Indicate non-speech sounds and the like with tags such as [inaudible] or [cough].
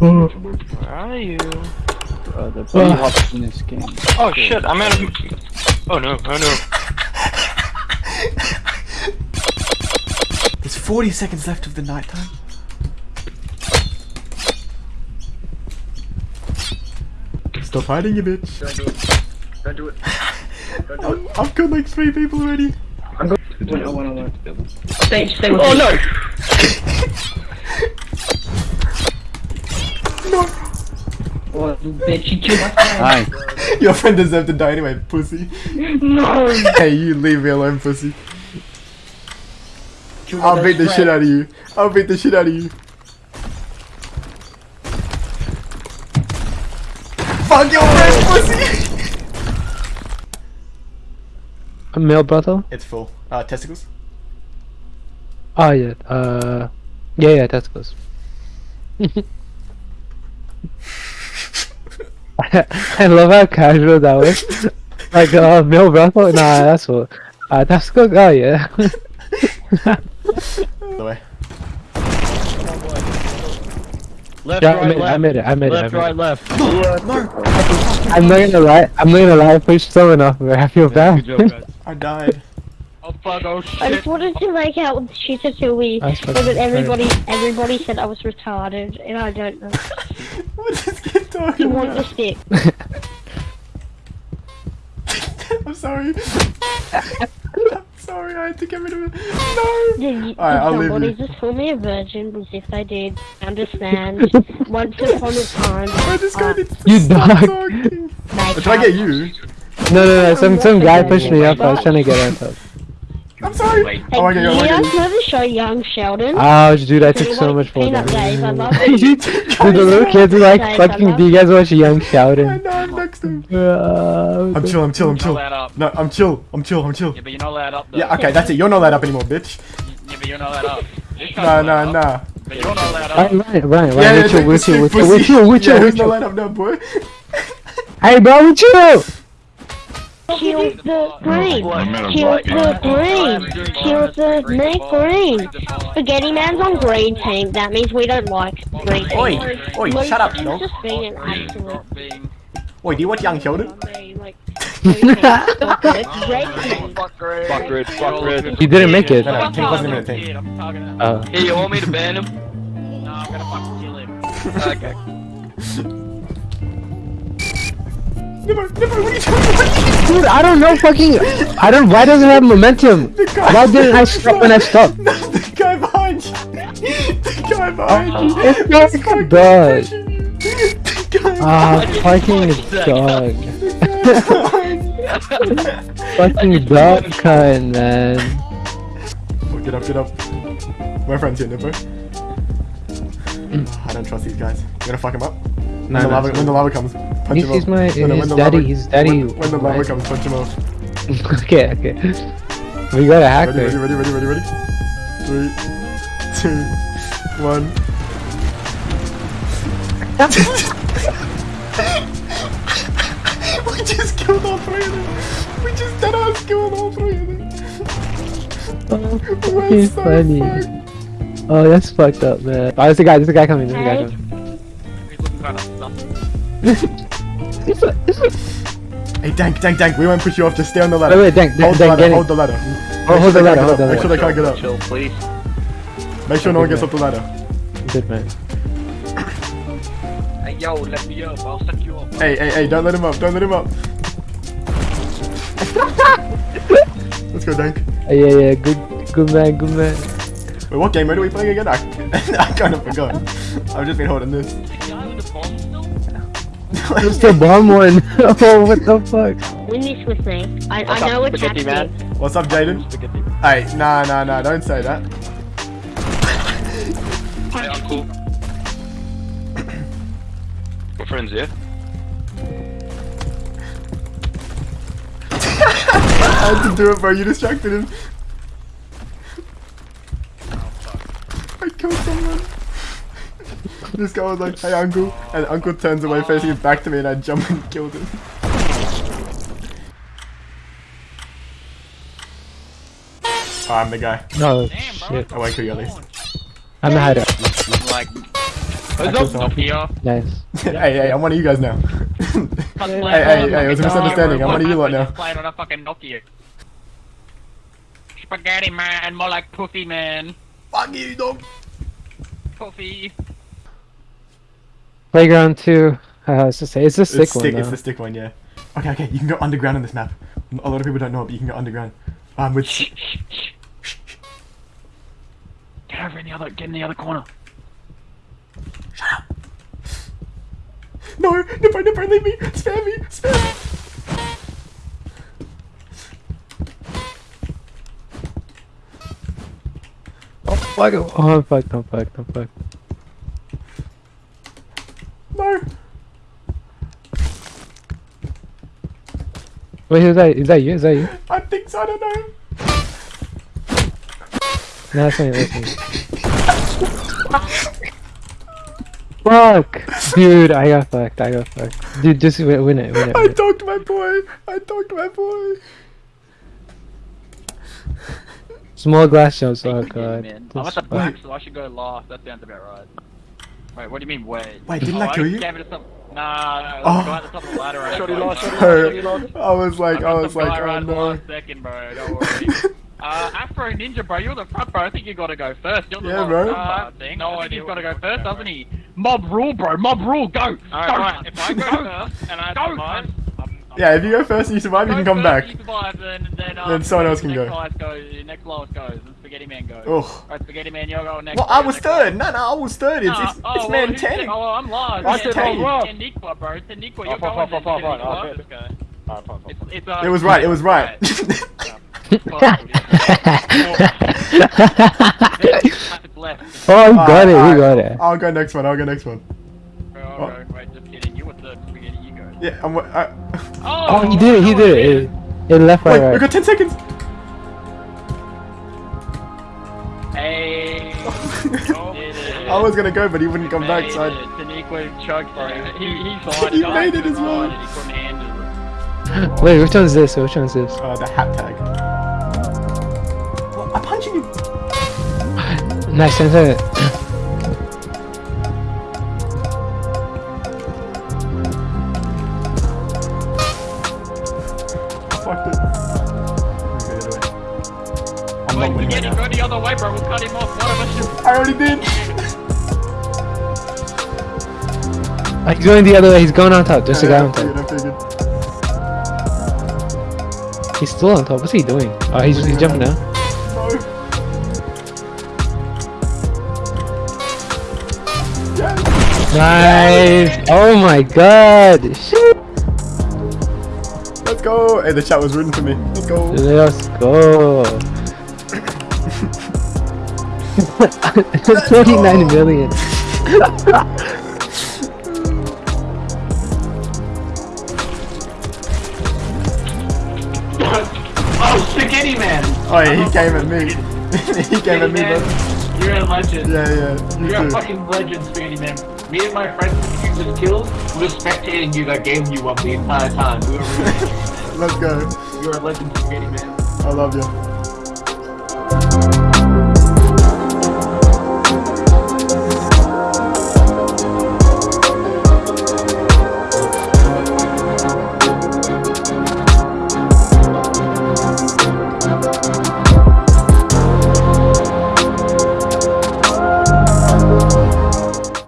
Where are you? Bro, the bunny hops in this game. Oh shit, I'm out of. Oh no, oh no. There's 40 seconds left of the night time. Stop hiding, you bitch. Don't do it. Don't do it. Don't do it. I've, [laughs] I've got like three people already. Wait, I wanna learn. Stay, stay with Oh me. no! [laughs] you bitch, you killed my friend. Hi. [laughs] Your friend deserved to die anyway, pussy. No! [laughs] hey, you leave me alone, pussy. Killed I'll my beat the best shit out of you. I'll beat the shit out of you. Fuck your friend, pussy! A male brother? It's full. Uh, testicles? Oh yeah, uh, yeah, yeah, testicles. [laughs] I love how casual that was. Like, uh, male brother? Nah, that's what. Uh, testicles? Oh yeah. The way. Left, yeah, I right, made, it, I made it, I made it, I Left, made right, it. left. I'm not gonna lie, I'm not gonna lie, I pushed someone off there, I feel bad. Good job. I died. Oh fuck, oh I just wanted to make out with Shitatui, That's so fucking that everybody everybody said I was retarded, and I don't know. [laughs] What is this kid He talking wanted about? to stick. [laughs] I'm sorry. I'm sorry, I had to get rid of it. No! Did, you, Alright, I'll leave somebody you. just call me a virgin? Because if they did, understand. [laughs] Once upon a time, I just got uh, it. You Stop dog. talking. they Did I get you? No, no, no, some, some guy pushed me up, I was trying to get up. I'm sorry. Wait. Oh my god, Hey, oh you guys god. know the show Young Sheldon? Ouch, dude, I took so like much for Peanut that. Days? I love [laughs] Dude, the little kids are like, Guys, fucking, do you guys watch Young [laughs] I Sheldon? know, I'm next to him. Uh, I'm chill, I'm chill, I'm chill. No, I'm chill, I'm chill, I'm chill. Yeah, but you're not allowed up though. Yeah, okay, that's it. You're not allowed up anymore, bitch. [laughs] Yeah, but you're not allowed up. This Nah, guy's nah, nah. But you're not allowed Ryan, up. Ryan, Ryan, Yeah, Ryan, yeah, with take you, the with stick, you, with you, pussy. with you, with you, Yeah, with who's not you. allowed up now, boy? Hey, bro, with you! Kill the green. Kill the green. Kill the snake green. Spaghetti Man's on green team. That means we don't like green team. Oi, oi, Luke shut up, dog. just being an absolute Oi, do you watch Young Sheldon? dummy, like, green team. [laughs] Fuck. Red. Fuck red. Fuck red, fuck. You didn't make it. No, no, King wasn't even a thing. I'm talking to Uh, Hey, you want me to ban him? [laughs] No, I'm gonna fucking kill him. [laughs] okay. Never, never, what are you talking dude, I don't know fucking, I don't, why doesn't it have momentum? Why didn't I stop when I stopped? No, [laughs] the guy behind you. The guy behind you. It's not This dog. pushing you. The guy Ah, fucking dog. Fucking dog cunt, man. Oh, get up, get up. My friend's here, Nipper. I don't trust these guys. You gonna fuck him up? When, No, the, no, lava, it's when the lava comes, punch He's, him he's off. my, No, no, when his the daddy, lava- his daddy. When, when the lava right? comes, punch him off. [laughs] okay, okay. We got a hacker. Ready, ready, ready, ready, ready, ready? Three, two, one. we just killed all three of them. We just dead ass killed all three of them. Oh, We're so funny. fucked. Oh, that's fucked up, man. Oh, there's a guy, there's a guy coming, there's a guy Hey. coming. He's looking kind of. Hey, Dank, Dank, Dank, we won't push you off, just stay on the ladder. Wait, wait, Dank, hold Dank, the Dank, ladder, get hold the ladder. Oh, Make hold sure the they ladder, can't hold get the up. Make sure they can't get up. Chill, please. Make sure no one gets up the ladder. Good man. Hey, yo, let me up. I'll suck you up. Hey, hey, hey, don't let him up, don't let him up. Let's go, Dank. Oh, yeah, yeah, good, good man, good man. Wait, what game mode are we playing again? I, [laughs] I kind of forgot. I've just been holding this. The guy with the bomb still? It's the bomb one. [laughs] oh, what the fuck? Win this with me. I, What's I know up, a spaghetti tactic. man? What's up, Jaden? Hey, nah, nah, nah, don't say that. Hey, uncle. We're friends, yeah? [laughs] I had to do it, bro. You distracted him. I killed someone. This guy was like, hey, uncle. And uncle turns away facing his back to me, and I jump and killed him. Oh, I'm the guy. No, Damn, bro. shit. I won't kill you at least. I'm the hider. Like, I killed someone. Here. Nice. [laughs] hey, hey, I'm one of you guys now. Hey, hey, hey, it was a misunderstanding. I'm one of you lot now. Playing on a fucking Nokia. Spaghetti man, more like Puffy man. Fuck you, dog. Puffy. Playground 2. Uh, it's just it's a sick It's one stick. though. It's the stick one, yeah. Okay, okay. You can go underground on this map. A lot of people don't know it, but you can go underground. Um, with. Get over in the other, get in the other corner. No, Nippo, Nippo, leave me. Spare me. Spare me. Oh fuck! Oh fuck! Don't fuck! Don't fuck! No. Wait, is that is that you? Is that you? I think so. I don't know. No, that's me. That's me. Fuck, dude! I got fucked. I got fucked. Dude, just win, win it. Win it. I it. talked to my boy. I talked to my boy. Small glass jumps. Oh god. man. I'm at the back, so I should go last. That sounds about right. Wait, what do you mean wait? Wait, didn't oh, I kill you? Gave it to some... Nah, no, Oh. at the top of the ladder. I Shorty lost, shorty I was like, I I was like, guy oh right at the no. last second, bro. Don't worry. [laughs] Uh, Afro Ninja, bro, you're the front, bro. I think you gotta go first. You're the Yeah, bro. uh, thing. No I think he's gotta go first, doesn't he? Mob rule, bro. Mob rule. Go. Alright, go. right. If I go first and I Go, survive, cunt. I'm, I'm Yeah, if you go first and you survive, you can come first, back. You survive, then, then, um, Then someone else can next go. Highest goes, next lowest goes, and Spaghetti Man goes. Ugh. Alright, Spaghetti Man, you're going next. Well, I was next third. No, no, I was third. It's, Nah, it's, oh, it's well, man 10. second? Oh, I'm lost. I Yeah, said I was Ten- bro. Teniqua, Oh, you're fine, going fine, then. fine, fine, Teniqua. okay. This guy. Alright, fine, fine. It's, it's, uh, It was right, it was right. It's [laughs] left. [laughs] oh, we got Alright, it. We alright. got it. I'll go next one. I'll go next one. Bro, bro, wait, just kidding. You were third. Spaghetti, you go. Yeah, I'm. I, Oh, he did it. He oh, did it. It, it left wait, right. we right. got 10 seconds. Hey. I was gonna go, but he wouldn't come back, so I. it. Taniqua chugged, bro. He, he [laughs] slided. He made it as well. ride it, He couldn't handle it. [laughs] Wait, which one's this? Which one's this? Uh, the hat tag. What? I'm punching you. [laughs] Nice, center it. Fucked it. I'm Wait, not winning right Spaghetti, now. go the other way, bro. We'll cut him off. One of us should. I already did. Oh, he's going the other way. He's going on top. There's a guy Yeah, on top. I. He's still on top. What's he doing? Oh, he's, he's jumping down. No. Nice. Oh my god. Shit. Let's go. Hey, the chat was rooting for me. Let's go. Let's go. 29 million. Oh, Spaghetti Man! Oh, yeah, he came at me. [laughs] he came at me, bro. Man, you're a legend. Yeah, yeah. You You're a fucking legend, Spaghetti Man. Me and my friends you just killed, we were spectating you that game you up the entire time. We were really, [laughs] Let's go. you're a legend, Spaghetti Man. I love you.